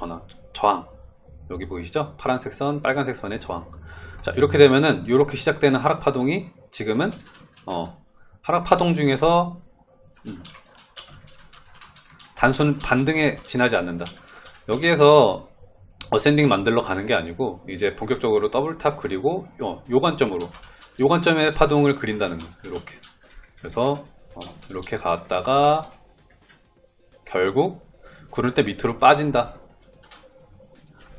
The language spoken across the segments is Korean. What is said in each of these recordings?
전환, 저항. 여기 보이시죠? 파란색 선, 빨간색 선의 저항. 자 이렇게 되면은 이렇게 시작되는 하락 파동이 지금은 어, 하락 파동 중에서 음, 단순 반등에 지나지 않는다. 여기에서 ascending 만들러 가는 게 아니고 이제 본격적으로 double top 그리고 요, 요 관점으로 요 관점의 파동을 그린다는 거. 이렇게. 그래서 어, 이렇게 갔다가 결국 구를 때 밑으로 빠진다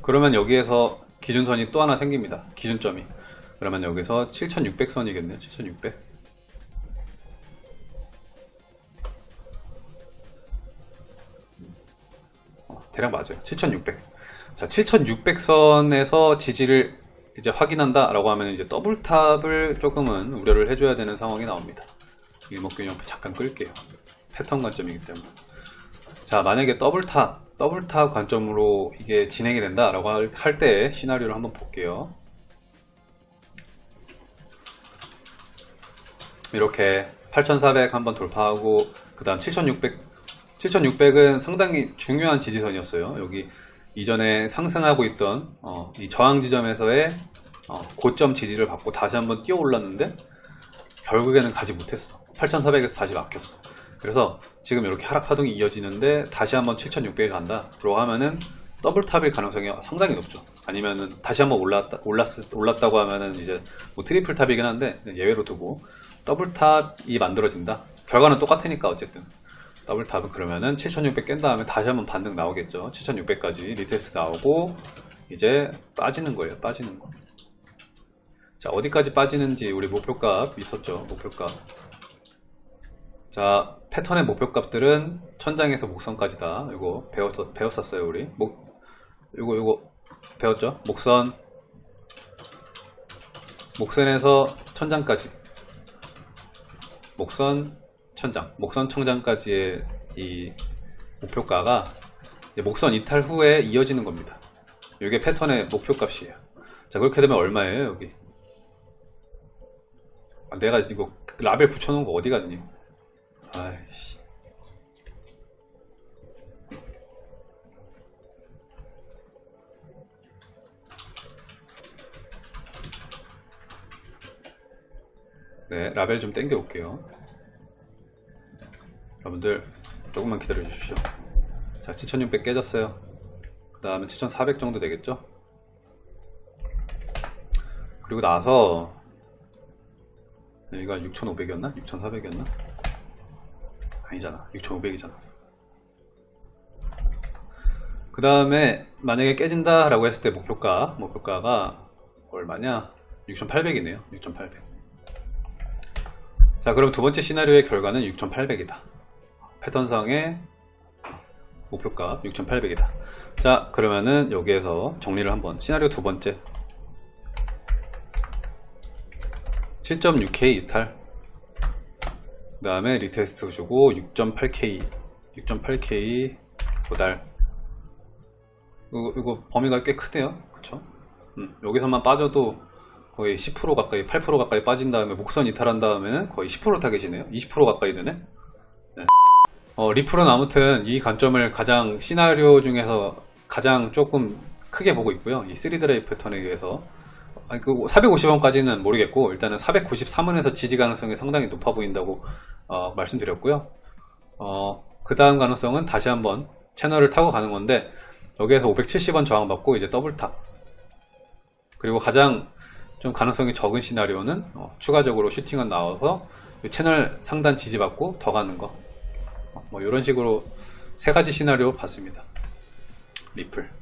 그러면 여기에서 기준선이 또 하나 생깁니다. 기준점이. 그러면 여기서 7600선이겠네요. 7600 어, 대략 맞아요. 7600 자, 7600선에서 지지를 이제 확인한다 라고 하면 이제 더블탑을 조금은 우려를 해줘야 되는 상황이 나옵니다. 일목균형 잠깐 끌게요. 패턴 관점이기 때문에 자 만약에 double top double top 관점으로 이게 진행이 된다 라고 할 때 시나리오를 한번 볼게요. 이렇게 8400 한번 돌파하고 그 다음 7600 7600은 상당히 중요한 지지선이었어요. 여기 이전에 상승하고 있던 어, 이 저항 지점에서의 어, 고점 지지를 받고 다시 한번 뛰어 올랐는데 결국에는 가지 못했어. 8400에서 다시 막혔어 그래서 지금 이렇게 하락 파동이 이어지는데 다시 한번 7600에 간다. 그러고 하면은 double top일 가능성이 상당히 높죠. 아니면은 다시 한번 올랐다, 올랐, 올랐다고 하면은 이제 뭐 triple top이긴 한데 예외로 두고 double top이 만들어진다. 결과는 똑같으니까 어쨌든. double top은 그러면은 7600 깬 다음에 다시 한번 반등 나오겠죠. 7600까지 retest 나오고 이제 빠지는 거예요. 빠지는 거. 자 어디까지 빠지는지 우리 목표값 있었죠? 목표값 자 패턴의 목표값들은 천장에서 목선까지다. 이거 배웠, 배웠었어요 우리. 목 이거 이거 배웠죠? 목선. 목선에서 천장까지. 목선 천장. 목선 천장까지의 이 목표가가 목선 이탈 후에 이어지는 겁니다. 이게 패턴의 목표값이에요. 자 그렇게 되면 얼마예요 여기? 아, 내가 이거 라벨 붙여놓은 거 어디 갔니 아이씨. 네 라벨 좀 땡겨 올게요. 여러분들 조금만 기다려 주십시오. 자 7600 깨졌어요. 그 다음에 7400 정도 되겠죠? 그리고 나서 여기가 6500이었나? 6400이었나? 아니잖아. 6500이잖아. 그 다음에 만약에 깨진다 라고 했을 때 목표가 목표가가 얼마냐? 6800이네요. 6800자 그럼 두 번째 시나리오의 결과는 6800이다. 패턴상의 목표값 6800이다. 자 그러면은 여기에서 정리를 한번. 시나리오 두 번째. 7.6K 이탈 그 다음에 retest 주고 6.8K 6.8K 도달. 이거, 이거 범위가 꽤 크대요. 그쵸? 음, 여기서만 빠져도 거의 10% 가까이 8% 가까이 빠진 다음에 목선 이탈한 다음에는 거의 10% 타겟이네요. 20% 가까이 되네? 네. 어, 리플은 아무튼 이 관점을 가장 시나리오 중에서 가장 조금 크게 보고 있고요. 이 3드라이 패턴에 의해서 그 450원까지는 모르겠고 일단은 493원에서 지지 가능성이 상당히 높아 보인다고 어, 말씀드렸고요. 어, 그 다음 가능성은 다시 한번 채널을 타고 가는 건데 여기에서 570원 저항받고 이제 double top 그리고 가장 좀 가능성이 적은 시나리오는 어, 추가적으로 슈팅은 나와서 채널 상단 지지받고 더 가는 거. 뭐 이런 식으로 세 가지 시나리오 봤습니다. 리플